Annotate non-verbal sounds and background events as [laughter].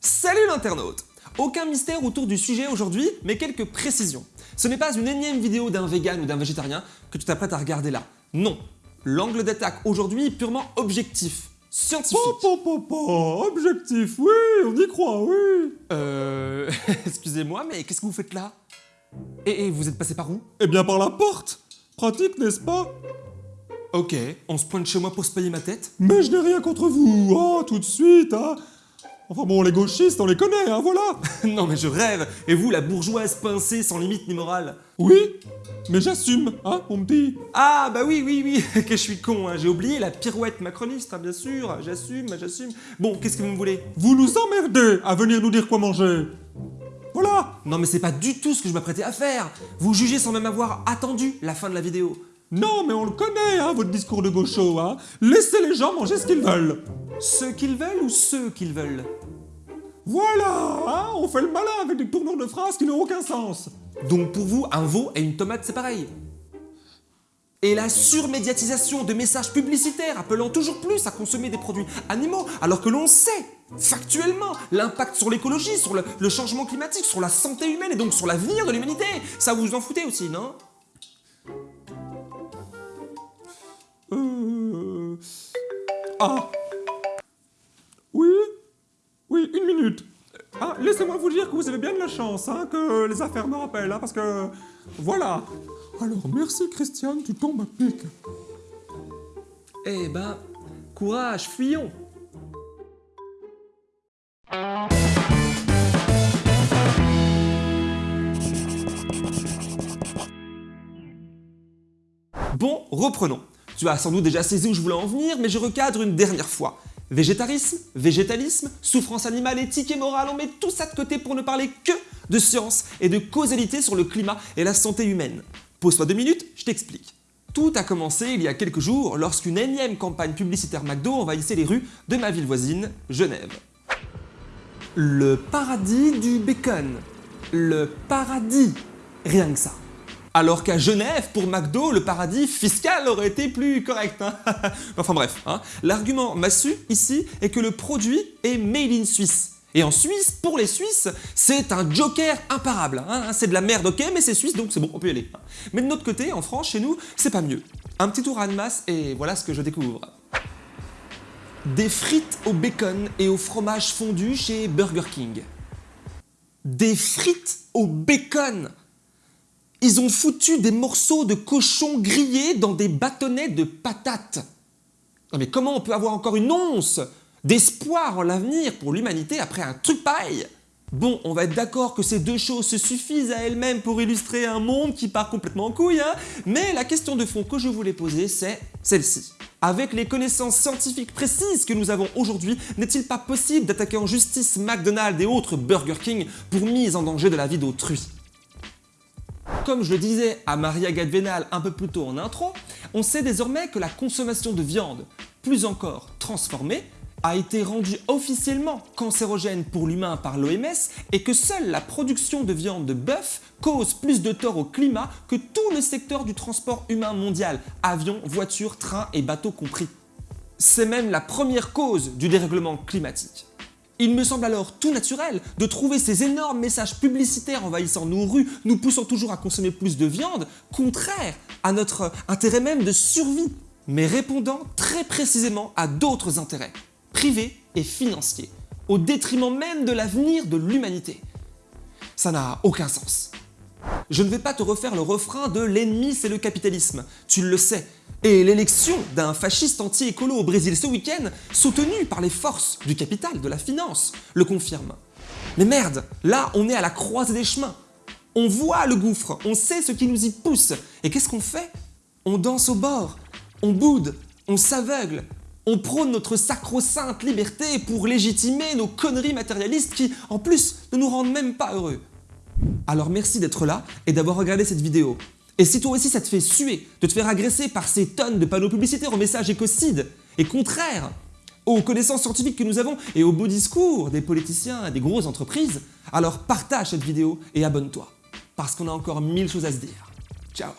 Salut l'internaute Aucun mystère autour du sujet aujourd'hui, mais quelques précisions. Ce n'est pas une énième vidéo d'un vegan ou d'un végétarien que tu t'apprêtes à regarder là. Non, l'angle d'attaque aujourd'hui est purement objectif, scientifique. Objectif, oui, on y croit, oui. Euh... [laughs] Excusez-moi, mais qu'est-ce que vous faites là? Et, et vous êtes passé par où? Eh bien par la porte. Pratique, n'est-ce pas? Ok, on se pointe chez moi pour se payer ma tête? Mais je n'ai rien contre vous, oh, tout de suite, hein. Enfin bon, les gauchistes, on les connaît, hein, voilà. [laughs] Non mais je rêve Et vous, la bourgeoise pincée sans limite ni morale Oui, mais j'assume, hein, mon petit. Ah bah oui, oui, oui, [laughs] que je suis con, hein. j'ai oublié la pirouette macroniste, hein, bien sûr, j'assume, j'assume. Bon, qu'est-ce que vous me voulez? Vous nous emmerdez à venir nous dire quoi manger. Voilà. Non mais c'est pas du tout ce que je m'apprêtais à faire Vous jugez sans même avoir attendu la fin de la vidéo. Non, mais on le connaît, hein, votre discours de gaucho, hein. Laissez les gens manger ce qu'ils veulent. Ceux qu'ils veulent ou ceux qu'ils veulent Voilà, hein, on fait le malin avec des tournures de phrases qui n'ont aucun sens. Donc pour vous, un veau et une tomate, c'est pareil et la surmédiatisation de messages publicitaires appelant toujours plus à consommer des produits animaux, alors que l'on sait, factuellement, l'impact sur l'écologie, sur le, le, changement climatique, sur la santé humaine et donc sur l'avenir de l'humanité. Ça vous en foutez aussi, non? Ah Oui Oui, une minute. Ah, laissez-moi vous dire que vous avez bien de la chance, hein, que les affaires me rappellent, hein, parce que... Voilà. Alors, merci Christiane, tu tombes à pic. Eh ben, courage, fuyons Bon, reprenons. Tu as sans doute déjà saisi où je voulais en venir, mais je recadre une dernière fois. Végétarisme, végétalisme, souffrance animale, éthique et morale, on met tout ça de côté pour ne parler que de science et de causalité sur le climat et la santé humaine. Pose-toi deux minutes, je t'explique. Tout a commencé il y a quelques jours lorsqu'une énième campagne publicitaire McDo envahissait les rues de ma ville voisine, Genève. Le paradis du bacon. Le paradis. Rien que ça. Alors qu'à Genève, pour McDo, le paradis fiscal aurait été plus correct. Hein [laughs] enfin bref, hein. l'argument massu ici est que le produit est made in Suisse. Et en Suisse, pour les Suisses, c'est un joker imparable. Hein c'est de la merde, ok, mais c'est suisse, donc c'est bon, on peut y aller. Mais de notre côté, en France, chez nous, c'est pas mieux. Un petit tour à masse et voilà ce que je découvre. Des frites au bacon et au fromage fondu chez Burger King. Des frites au bacon ils ont foutu des morceaux de cochon grillés dans des bâtonnets de patates. Non mais comment on peut avoir encore une once d'espoir en l'avenir pour l'humanité après un truc pareil? Bon, on va être d'accord que ces deux choses se suffisent à elles-mêmes pour illustrer un monde qui part complètement en couille, hein mais la question de fond que je voulais poser, c'est celle-ci. Avec les connaissances scientifiques précises que nous avons aujourd'hui, n'est-il pas possible d'attaquer en justice McDonald's et autres Burger King pour mise en danger de la vie d'autrui? Comme je le disais à Maria Gadvenal un peu plus tôt en intro, on sait désormais que la consommation de viande, plus encore transformée, a été rendue officiellement cancérogène pour l'humain par l'OMS et que seule la production de viande de bœuf cause plus de tort au climat que tout le secteur du transport humain mondial, avions, voitures, trains et bateaux compris. C'est même la première cause du dérèglement climatique. Il me semble alors tout naturel de trouver ces énormes messages publicitaires envahissant nos rues, nous poussant toujours à consommer plus de viande, contraires à notre intérêt même de survie, mais répondant très précisément à d'autres intérêts, privés et financiers, au détriment même de l'avenir de l'humanité. Ça n'a aucun sens. Je ne vais pas te refaire le refrain de « l'ennemi c'est le capitalisme », tu le sais. Et l'élection d'un fasciste anti-écolo au Brésil ce week-end, soutenu par les forces du capital, de la finance, le confirme. Mais merde, là on est à la croisée des chemins. On voit le gouffre, on sait ce qui nous y pousse. Et qu'est-ce qu'on fait? On danse au bord, on boude, on s'aveugle, on prône notre sacro-sainte liberté pour légitimer nos conneries matérialistes qui, en plus, ne nous rendent même pas heureux. Alors merci d'être là et d'avoir regardé cette vidéo. Et si toi aussi ça te fait suer de te faire agresser par ces tonnes de panneaux publicitaires au message écocide et contraire aux connaissances scientifiques que nous avons et aux beaux discours des politiciens et des grosses entreprises, alors partage cette vidéo et abonne-toi, parce qu'on a encore mille choses à se dire. Ciao